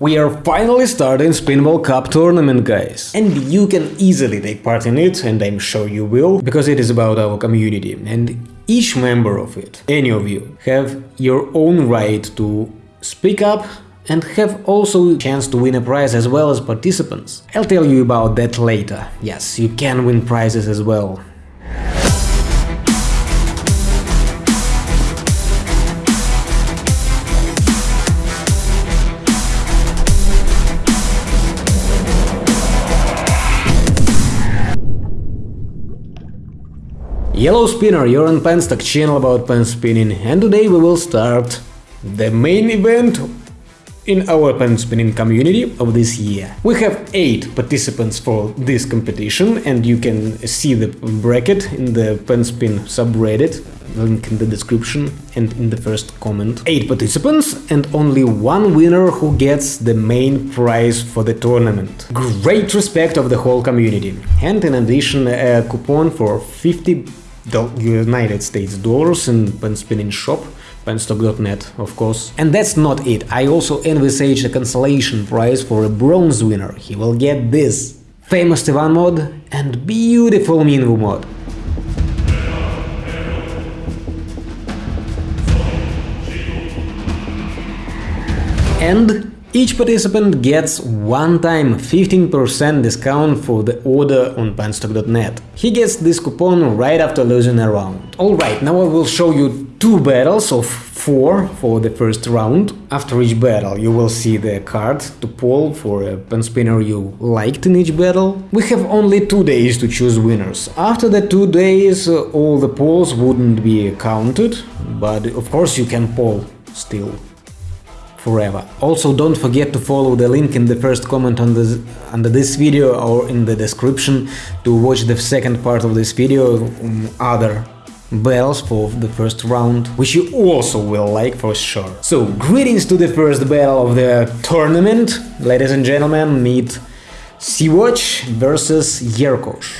We are finally starting Spinball Cup tournament, guys. And you can easily take part in it, and I'm sure you will, because it is about our community. And each member of it, any of you, have your own right to speak up and have also a chance to win a prize as well as participants. I'll tell you about that later. Yes, you can win prizes as well. Yellow Spinner, you're on Penstock channel about pen spinning and today we will start the main event in our pen spinning community of this year. We have 8 participants for this competition and you can see the bracket in the pen spin subreddit, link in the description and in the first comment. 8 participants and only one winner who gets the main prize for the tournament. Great respect of the whole community. And in addition a coupon for 50 United States dollars in pen spinning shop penstock.net, of course. And that's not it, I also envisage a consolation prize for a bronze winner. He will get this famous Ivan mod and beautiful Minwu mod. And each participant gets one-time 15% discount for the order on penstock.net. He gets this coupon right after losing a round. Alright, now I will show you two battles of four for the first round. After each battle you will see the card to pull for a pen spinner you liked in each battle. We have only two days to choose winners. After the two days all the polls wouldn't be counted, but of course you can poll still forever. Also don't forget to follow the link in the first comment on this, under this video or in the description to watch the second part of this video, um, other bells for the first round, which you also will like for sure. So, greetings to the first battle of the tournament, ladies and gentlemen, meet Sea-Watch versus Yerkosh.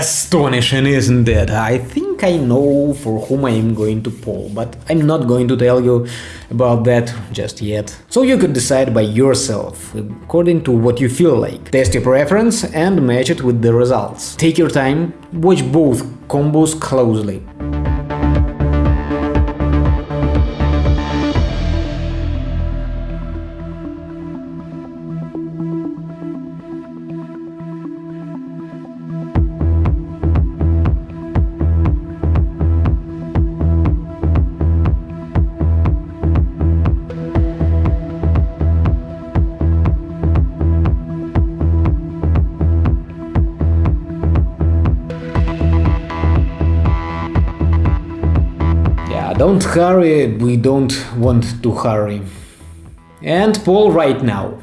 Astonishing, isn't it? I think I know for whom I am going to poll, but I'm not going to tell you about that just yet. So you could decide by yourself, according to what you feel like. Test your preference and match it with the results. Take your time, watch both combos closely. Don't hurry, we don't want to hurry. And poll right now.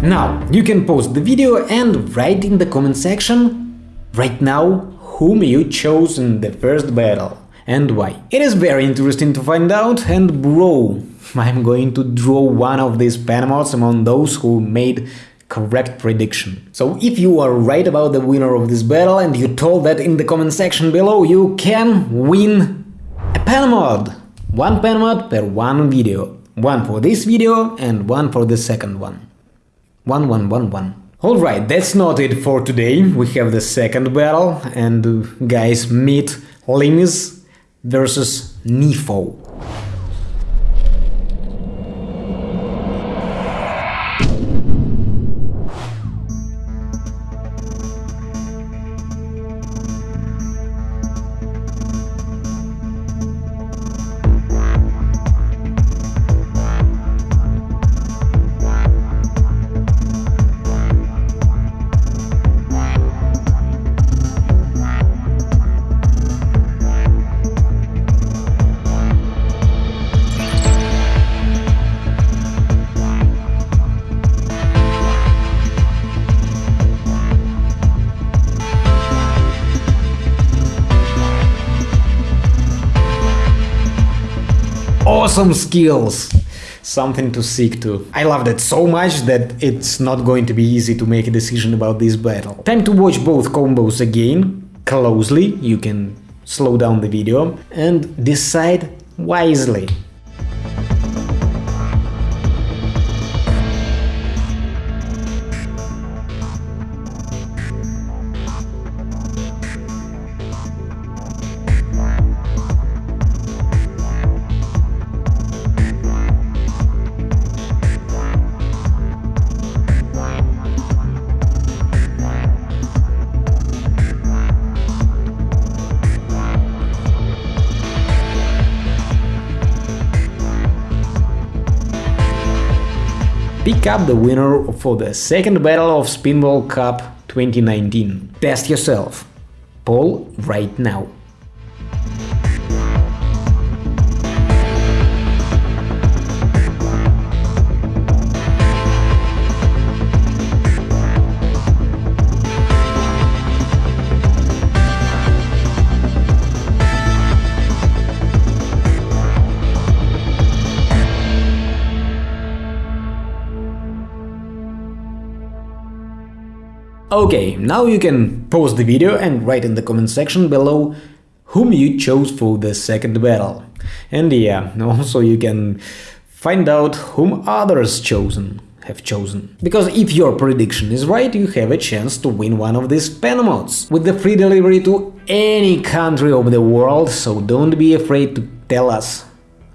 Now, you can pause the video and write in the comment section right now whom you chose in the first battle and why. It is very interesting to find out and bro, I'm going to draw one of these pen mods among those who made correct prediction. So if you are right about the winner of this battle and you told that in the comment section below, you can win a pen mod! One pen mod per one video. One for this video and one for the second one. One, one, one, one. Alright, that's not it for today. We have the second battle, and uh, guys, meet Limis versus Nifo. Awesome skills! Something to seek to. I love that so much that it's not going to be easy to make a decision about this battle. Time to watch both combos again, closely, you can slow down the video, and decide wisely. Pick up the winner for the second battle of Spinball Cup 2019. Test yourself. Poll right now. Okay, now you can pause the video and write in the comment section below whom you chose for the second battle. And yeah, also you can find out whom others chosen have chosen. Because if your prediction is right, you have a chance to win one of these pen mods, with the free delivery to any country of the world, so don't be afraid to tell us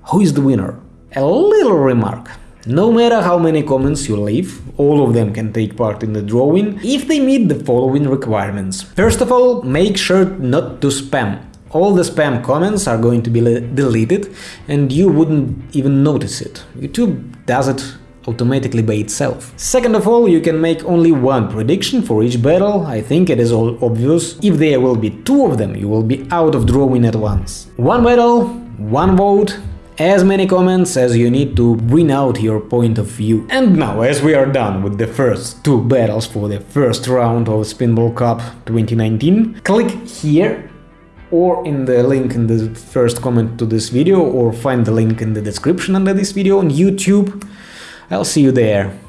who is the winner. A little remark. No matter how many comments you leave, all of them can take part in the drawing if they meet the following requirements. First of all, make sure not to spam. All the spam comments are going to be deleted and you wouldn't even notice it. YouTube does it automatically by itself. Second of all, you can make only one prediction for each battle, I think it is all obvious. If there will be two of them, you will be out of drawing at once. One battle, one vote, as many comments as you need to bring out your point of view. And now, as we are done with the first two battles for the first round of Spinball Cup 2019, click here or in the link in the first comment to this video or find the link in the description under this video on YouTube. I'll see you there.